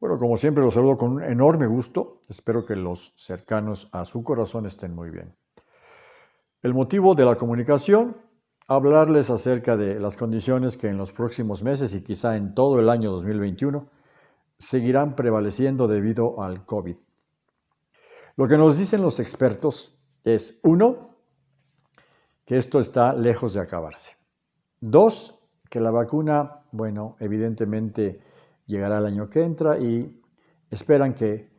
Bueno, como siempre los saludo con un enorme gusto. Espero que los cercanos a su corazón estén muy bien. El motivo de la comunicación, hablarles acerca de las condiciones que en los próximos meses y quizá en todo el año 2021 seguirán prevaleciendo debido al COVID. Lo que nos dicen los expertos es, uno, que esto está lejos de acabarse. Dos, que la vacuna, bueno, evidentemente llegará el año que entra y esperan que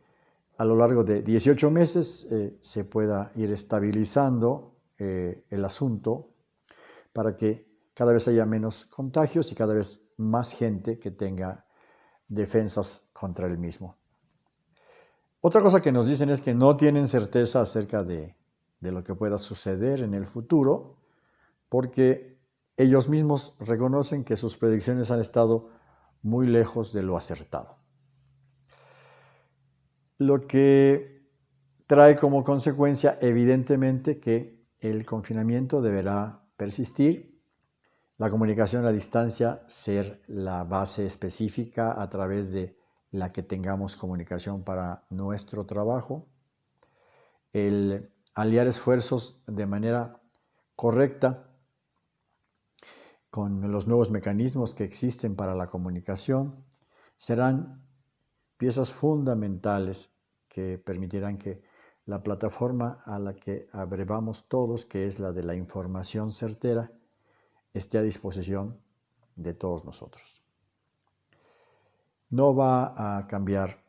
a lo largo de 18 meses eh, se pueda ir estabilizando eh, el asunto para que cada vez haya menos contagios y cada vez más gente que tenga defensas contra el mismo. Otra cosa que nos dicen es que no tienen certeza acerca de, de lo que pueda suceder en el futuro porque ellos mismos reconocen que sus predicciones han estado muy lejos de lo acertado. Lo que trae como consecuencia evidentemente que el confinamiento deberá persistir, la comunicación a distancia ser la base específica a través de la que tengamos comunicación para nuestro trabajo, el aliar esfuerzos de manera correcta con los nuevos mecanismos que existen para la comunicación, serán piezas fundamentales que permitirán que la plataforma a la que abrevamos todos, que es la de la información certera, esté a disposición de todos nosotros. No va a cambiar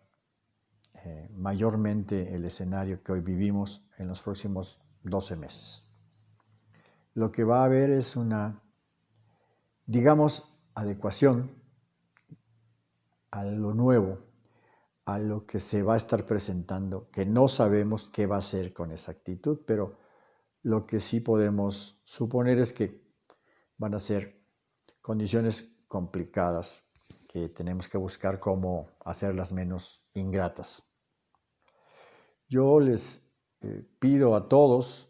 eh, mayormente el escenario que hoy vivimos en los próximos 12 meses. Lo que va a haber es una digamos, adecuación a lo nuevo, a lo que se va a estar presentando, que no sabemos qué va a ser con exactitud, pero lo que sí podemos suponer es que van a ser condiciones complicadas que tenemos que buscar cómo hacerlas menos ingratas. Yo les eh, pido a todos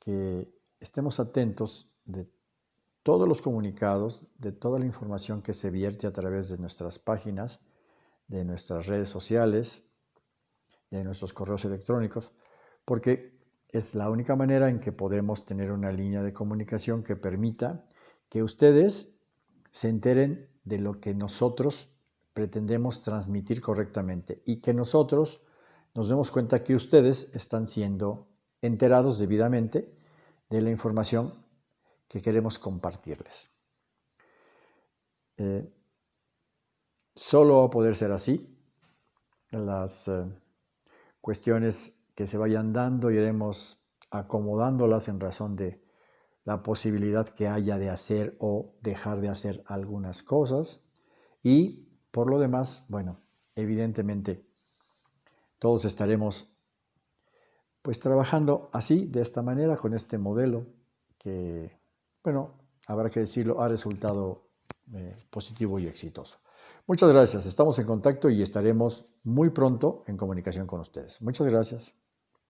que estemos atentos de todos los comunicados, de toda la información que se vierte a través de nuestras páginas, de nuestras redes sociales, de nuestros correos electrónicos, porque es la única manera en que podemos tener una línea de comunicación que permita que ustedes se enteren de lo que nosotros pretendemos transmitir correctamente y que nosotros nos demos cuenta que ustedes están siendo enterados debidamente de la información que queremos compartirles. Eh, solo va a poder ser así. Las eh, cuestiones que se vayan dando iremos acomodándolas en razón de la posibilidad que haya de hacer o dejar de hacer algunas cosas. Y por lo demás, bueno, evidentemente todos estaremos pues trabajando así, de esta manera, con este modelo que bueno, habrá que decirlo, ha resultado eh, positivo y exitoso. Muchas gracias, estamos en contacto y estaremos muy pronto en comunicación con ustedes. Muchas gracias.